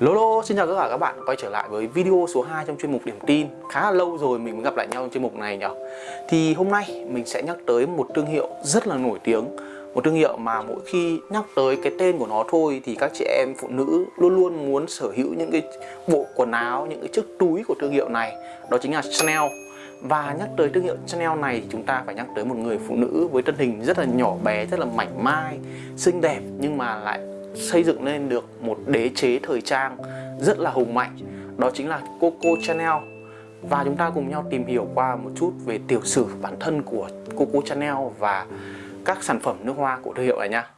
Lolo, xin chào tất cả các bạn. Quay trở lại với video số 2 trong chuyên mục điểm tin. Khá là lâu rồi mình mới gặp lại nhau trong chuyên mục này nhỉ Thì hôm nay mình sẽ nhắc tới một thương hiệu rất là nổi tiếng. Một thương hiệu mà mỗi khi nhắc tới cái tên của nó thôi Thì các chị em phụ nữ luôn luôn muốn sở hữu những cái bộ quần áo, những cái chiếc túi của thương hiệu này. Đó chính là Chanel. Và nhắc tới thương hiệu Chanel này thì chúng ta phải nhắc tới một người phụ nữ với thân hình rất là nhỏ bé, rất là mảnh mai, xinh đẹp nhưng mà lại xây dựng lên được một đế chế thời trang rất là hùng mạnh. Đó chính là Coco Chanel. Và chúng ta cùng nhau tìm hiểu qua một chút về tiểu sử bản thân của Coco Chanel và các sản phẩm nước hoa của thương hiệu này nha.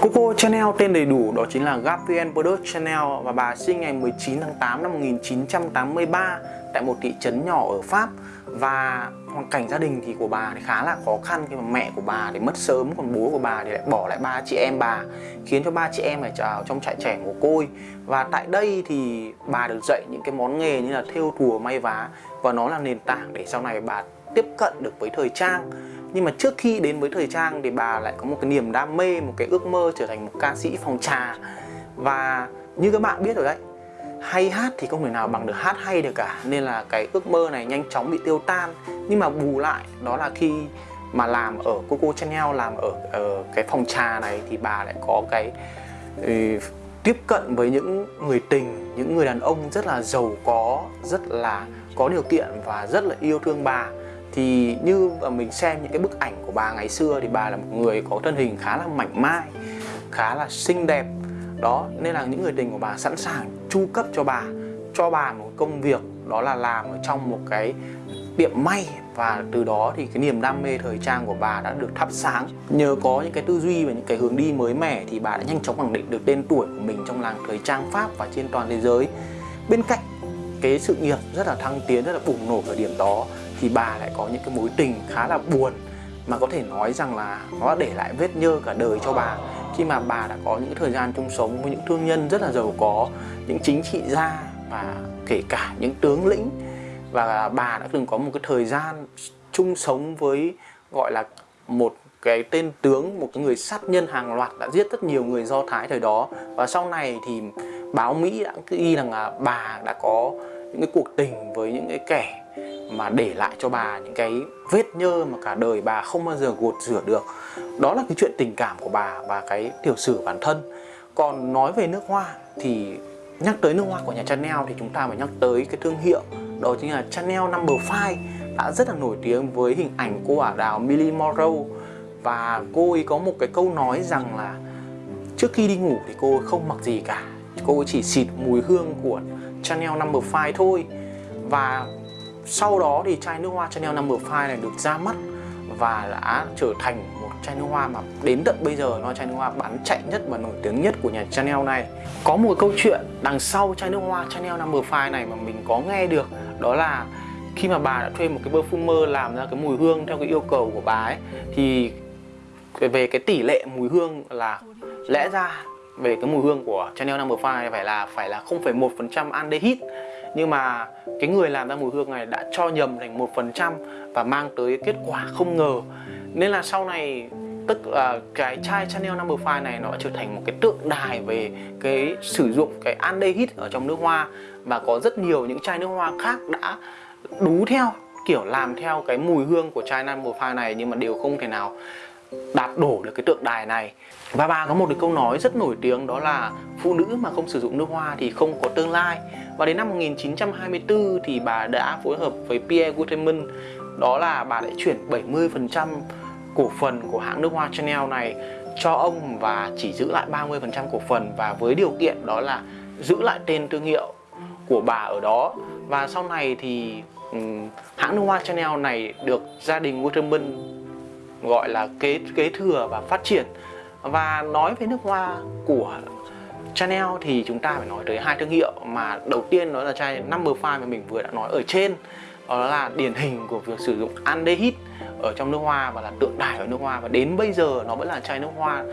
Coco Chanel tên đầy đủ đó chính là Gabrielle Brodeur Chanel và bà sinh ngày 19 tháng 8 năm 1983 tại một thị trấn nhỏ ở Pháp. Và hoàn cảnh gia đình thì của bà thì khá là khó khăn, khi mà mẹ của bà thì mất sớm, còn bố của bà thì lại bỏ lại ba chị em bà, khiến cho ba chị em phải ở trong trại trẻ mồ côi và tại đây thì bà được dạy những cái món nghề như là thêu thùa, may vá, và nó là nền tảng để sau này bà tiếp cận được với thời trang. Nhưng mà trước khi đến với thời trang thì bà lại có một cái niềm đam mê, một cái ước mơ trở thành một ca sĩ phòng trà. Và như các bạn biết rồi đấy hay hát thì không thể nào bằng được hát hay được cả. Nên là cái ước mơ này nhanh chóng bị tiêu tan. Nhưng mà bù lại đó là khi mà làm ở Coco Chanel làm ở, ở cái phòng trà này thì bà lại có cái ừ, tiếp cận với những người tình những người đàn ông rất là giàu có rất là có điều kiện và rất là yêu thương bà. Thì như mình xem những cái bức ảnh của bà ngày xưa thì bà là một người có thân hình khá là mảnh mai khá là xinh đẹp. Đó nên là những người tình của bà sẵn sàng chu cấp cho bà cho bà một công việc, đó là làm ở trong một cái tiệm may. Và từ đó thì cái niềm đam mê thời trang của bà đã được thắp sáng. Nhờ có những cái tư duy và những cái hướng đi mới mẻ thì bà đã nhanh chóng khẳng định được tên tuổi của mình trong làng thời trang pháp và trên toàn thế giới. Bên cạnh cái sự nghiệp rất là thăng tiến, rất là bùng nổ ở điểm đó, thì bà lại có những cái mối tình khá là buồn. Mà có thể nói rằng là nó để lại vết nhơ cả đời cho bà khi mà bà đã có những thời gian chung sống với những thương nhân rất là giàu có, những chính trị gia và kể cả những tướng lĩnh. Và bà đã từng có một cái thời gian chung sống với, gọi là, một cái tên tướng, một cái người sát nhân hàng loạt đã giết rất nhiều người do thái thời đó. Và sau này thì báo mỹ đã ghi rằng là bà đã có những cái cuộc tình với những cái kẻ mà để lại cho bà những cái vết nhơ mà cả đời bà không bao giờ gột rửa được. Đó là cái chuyện tình cảm của bà và cái tiểu sử bản thân. Còn nói về nước hoa thì nhắc tới nước hoa của nhà Chanel thì chúng ta phải nhắc tới cái thương hiệu, đó chính là Chanel Number 5 đã rất là nổi tiếng với hình ảnh cô ả đào Millie Monroe và cô ấy có một cái câu nói rằng là trước khi đi ngủ thì cô ấy không mặc gì cả, cô ấy chỉ xịt mùi hương của Chanel Number 5 thôi. Và sau đó thì chai nước hoa Chanel Number 5 này được ra mắt và đã trở thành một chai nước hoa mà đến tận bây giờ nó chai nước hoa bán chạy nhất và nổi tiếng nhất của nhà Chanel này. Có một câu chuyện đằng sau chai nước hoa Chanel Number 5 này mà mình có nghe được đó là khi mà bà đã thuê một cái perfumer làm ra cái mùi hương theo cái yêu cầu của bà ấy thì về cái tỷ lệ mùi hương là lẽ ra về cái mùi hương của Chanel Number 5 phải là phải là 0,1% aldehyde nhưng mà cái người làm ra mùi hương này đã cho nhầm thành một phần trăm và mang tới kết quả không ngờ. Nên là sau này, tức là cái chai Chanel Number 5 này nó trở thành một cái tượng đài về cái sử dụng cái aldehyde ở trong nước hoa. Và có rất nhiều những chai nước hoa khác đã đú theo, kiểu làm theo cái mùi hương của chai Number 5 này nhưng mà đều không thể nào đạt đổ được cái tượng đài này. Và bà có một cái câu nói rất nổi tiếng đó là phụ nữ mà không sử dụng nước hoa thì không có tương lai. Và đến năm 1924 thì bà đã phối hợp với Pierre Guterman đó là bà đã chuyển 70% cổ phần của hãng nước hoa Chanel này cho ông và chỉ giữ lại 30% cổ phần và với điều kiện đó là giữ lại tên thương hiệu của bà ở đó. Và sau này thì um, hãng nước hoa Chanel này được gia đình Waterman gọi là kế kế thừa và phát triển. Và nói về nước hoa của Chanel thì chúng ta phải nói tới hai thương hiệu mà đầu tiên đó là chai Number 5 mà mình vừa đã nói ở trên. Đó là điển hình của việc sử dụng aldehyde ở trong nước hoa và là tượng đài ở nước hoa. Và đến bây giờ nó vẫn là chai nước hoa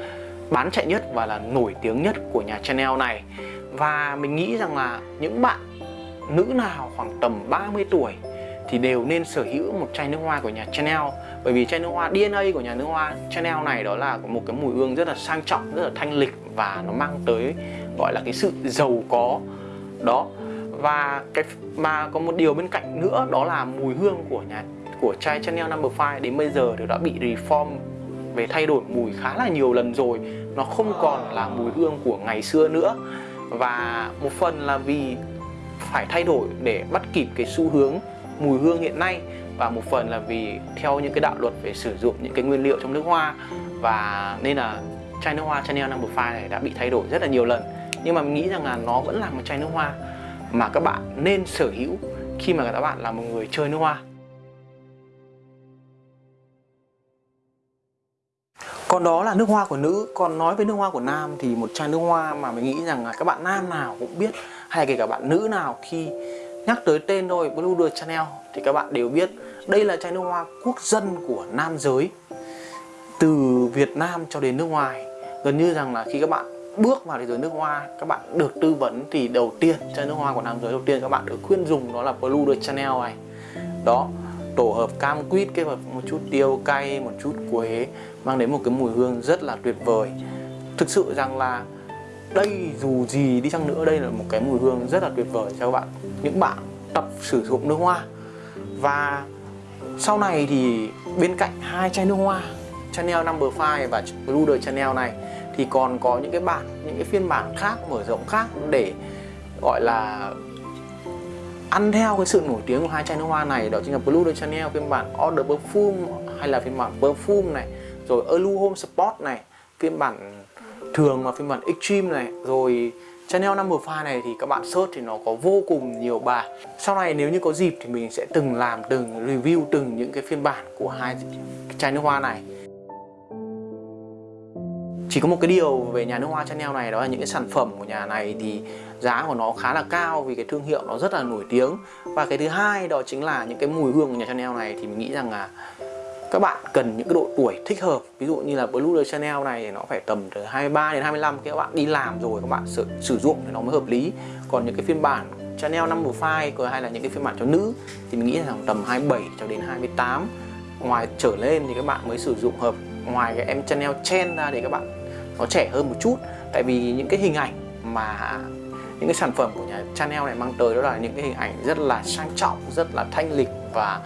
bán chạy nhất và là nổi tiếng nhất của nhà Chanel này. Và mình nghĩ rằng là những bạn nữ nào khoảng tầm 30 tuổi thì đều nên sở hữu một chai nước hoa của nhà Chanel. Bởi vì chai nước hoa DNA của nhà nước hoa Chanel này đó là một cái mùi hương rất là sang trọng, rất là thanh lịch và nó mang tới, gọi là cái sự giàu có. Đó, và cái mà có một điều bên cạnh nữa, đó là mùi hương của nhà, của chai Chanel Number 5 đến bây giờ thì đã bị reform, về thay đổi mùi khá là nhiều lần rồi. Nó không còn là mùi hương của ngày xưa nữa. Và một phần là vì phải thay đổi để bắt kịp cái xu hướng mùi hương hiện nay và một phần là vì theo những cái đạo luật về sử dụng những cái nguyên liệu trong nước hoa và nên là chai nước hoa Chanel Number 5 này đã bị thay đổi rất là nhiều lần. Nhưng mà mình nghĩ rằng là nó vẫn là một chai nước hoa mà các bạn nên sở hữu khi mà các bạn là một người chơi nước hoa. Còn đó là nước hoa của nữ. Còn nói về nước hoa của nam thì một chai nước hoa mà mình nghĩ rằng là các bạn nam nào cũng biết, Hay kể cả bạn nữ nào khi nhắc tới tên thôi, Blue de Chanel thì các bạn đều biết, Đây là chai nước hoa quốc dân của nam giới. Từ Việt Nam cho đến nước ngoài, Gần như rằng là khi các bạn bước vào thế giới nước hoa, các bạn được tư vấn thì đầu tiên, chai nước hoa của nam giới đầu tiên các bạn được khuyên dùng đó là Blue de Chanel này. Đó, tổ hợp cam quýt, kết hợp một chút tiêu cay, một chút quế, mang đến một cái mùi hương rất là tuyệt vời. Thực sự rằng là đây dù gì đi chăng nữa, đây là một cái mùi hương rất là tuyệt vời cho các bạn. Những bạn tập sử dụng nước hoa. Và sau này thì bên cạnh hai chai nước hoa, Chanel Number 5 và Blue de Chanel này, thì còn có những cái bản những cái phiên bản khác, mở rộng khác để, gọi là, ăn theo cái sự nổi tiếng của hai chai nước hoa này. Đó chính là Blue de Chanel, phiên bản Order Perfume, hay là phiên bản Perfume này. Rồi Elu Home Sport này, phiên bản thường mà phiên bản Extreme này. Rồi Chanel Number 5 này thì các bạn search thì nó có vô cùng nhiều bài. Sau này nếu như có dịp thì mình sẽ từng làm, từng review, từng những cái phiên bản của hai chai nước hoa này. Chỉ có một cái điều về nhà nước hoa Chanel này, đó là những cái sản phẩm của nhà này thì giá của nó khá là cao vì cái thương hiệu nó rất là nổi tiếng. Và cái thứ hai đó chính là những cái mùi hương của nhà Chanel này thì mình nghĩ rằng là các bạn cần những cái độ tuổi thích hợp. Ví dụ như là Blue de Chanel này thì nó phải tầm từ 23 đến 25 các bạn đi làm rồi các bạn sử, sử dụng thì nó mới hợp lý. Còn những cái phiên bản Chanel Number 5 hay là những cái phiên bản cho nữ thì mình nghĩ là tầm 27 cho đến 28 ngoài trở lên thì các bạn mới sử dụng hợp ngoài cái em Chanel Chen ra để các bạn nó trẻ hơn một chút. Tại vì những cái hình ảnh mà những cái sản phẩm của nhà Chanel này mang tới đó là những cái hình ảnh rất là sang trọng rất là thanh lịch và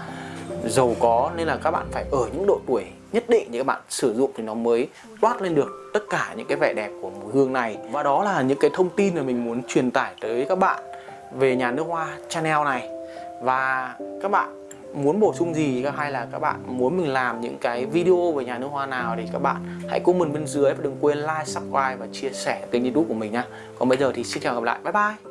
giàu có nên là các bạn phải ở những độ tuổi nhất định thì các bạn sử dụng thì nó mới toát lên được tất cả những cái vẻ đẹp của mùi hương này. Và đó là những cái thông tin mà mình muốn truyền tải tới các bạn về nhà nước hoa Chanel này. Và các bạn muốn bổ sung gì hay là các bạn muốn mình làm những cái video về nhà nước hoa nào thì các bạn hãy comment bên dưới và đừng quên like, subscribe và chia sẻ kênh youtube của mình nha Còn bây giờ thì xin chào gặp lại, bye bye!